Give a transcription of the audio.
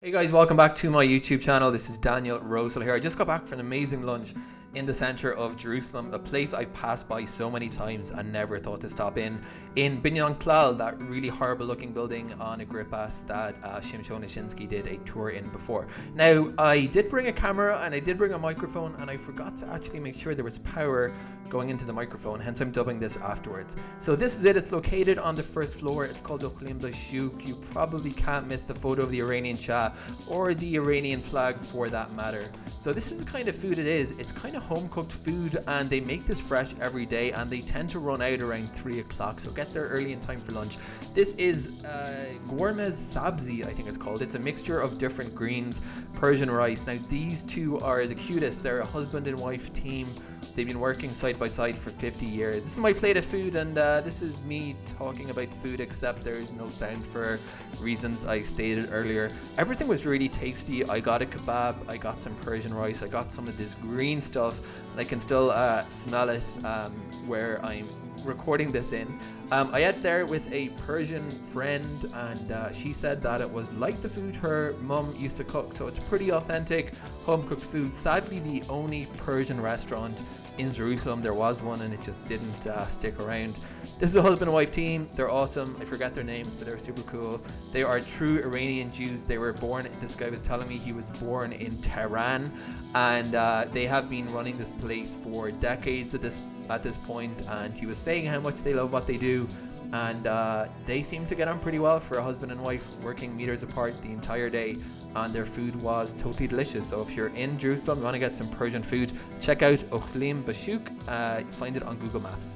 Hey guys, welcome back to my YouTube channel. This is Daniel Rosehill here. I just got back from an amazing lunch in the center of Jerusalem, a place I've passed by so many times and never thought to stop in. In Binyan Klal, that really horrible looking building on Agrippas that uh, Shimshon Ashinsky did a tour in before. Now, I did bring a camera and I did bring a microphone and I forgot to actually make sure there was power going into the microphone, hence I'm dubbing this afterwards. So this is it, it's located on the first floor. It's called Ochlim Bashuk. You probably can't miss the photo of the Iranian Shah or the Iranian flag for that matter. So this is the kind of food it is. It's kind of home cooked food and they make this fresh every day and they tend to run out around three o'clock. So get there early in time for lunch. This is uh, ghormeh sabzi, I think it's called. It's a mixture of different greens, Persian rice. Now these two are the cutest. They're a husband and wife team. They've been working side by side for 50 years. This is my plate of food and uh, this is me talking about food except there is no sound for reasons I stated earlier. Everything was really tasty. I got a kebab, I got some Persian rice, I got some of this green stuff and I can still uh, smell it um, where I'm recording this in. Um, I ate there with a Persian friend, and uh, she said that it was like the food her mum used to cook, so it's pretty authentic home cooked food. Sadly, the only Persian restaurant in Jerusalem, there was one, and it just didn't uh, stick around. This is a husband and wife team. They're awesome. I forget their names, but they're super cool. They are true Iranian Jews. They were born, this guy was telling me he was born in Tehran, and uh, they have been running this place for decades at this at this point, and he was saying how much they love what they do. And uh, they seem to get on pretty well for a husband and wife working meters apart the entire day. And their food was totally delicious. So if you're in Jerusalem, you want to get some Persian food, check out Ochlim Bashuk. Uh, find it on Google Maps.